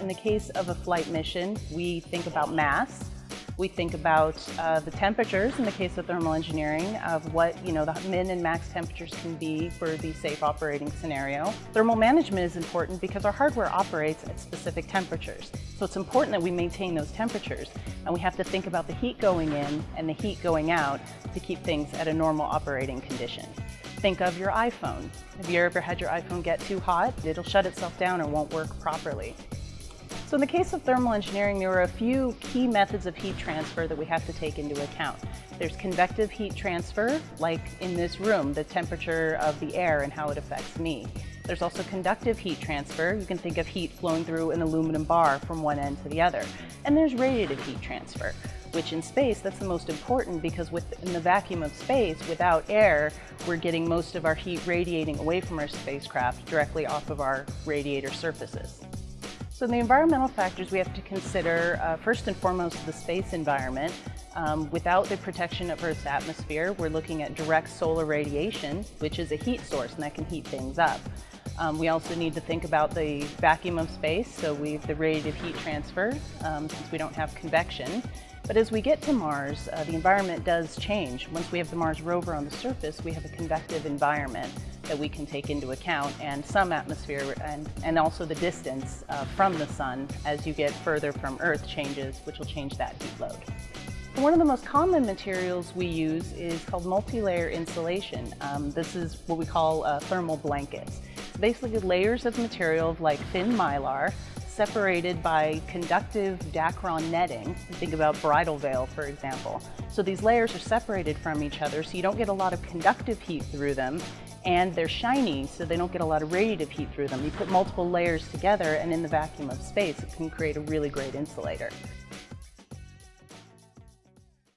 In the case of a flight mission, we think about mass, we think about uh, the temperatures in the case of thermal engineering of what you know the min and max temperatures can be for the safe operating scenario. Thermal management is important because our hardware operates at specific temperatures. So it's important that we maintain those temperatures and we have to think about the heat going in and the heat going out to keep things at a normal operating condition. Think of your iPhone. Have you ever had your iPhone get too hot? It'll shut itself down and won't work properly. So in the case of thermal engineering, there are a few key methods of heat transfer that we have to take into account. There's convective heat transfer, like in this room, the temperature of the air and how it affects me. There's also conductive heat transfer. You can think of heat flowing through an aluminum bar from one end to the other. And there's radiative heat transfer, which in space, that's the most important because within the vacuum of space, without air, we're getting most of our heat radiating away from our spacecraft directly off of our radiator surfaces. So the environmental factors we have to consider, uh, first and foremost, the space environment. Um, without the protection of Earth's atmosphere, we're looking at direct solar radiation, which is a heat source and that can heat things up. Um, we also need to think about the vacuum of space, so we have the radiative heat transfer, um, since we don't have convection. But as we get to Mars, uh, the environment does change. Once we have the Mars rover on the surface, we have a convective environment that we can take into account and some atmosphere and, and also the distance uh, from the sun as you get further from Earth changes, which will change that heat load. One of the most common materials we use is called multi-layer insulation. Um, this is what we call uh, thermal blankets. Basically layers of material like thin mylar separated by conductive Dacron netting. Think about bridal veil, for example. So these layers are separated from each other so you don't get a lot of conductive heat through them and they're shiny so they don't get a lot of radiative heat through them. You put multiple layers together and in the vacuum of space it can create a really great insulator.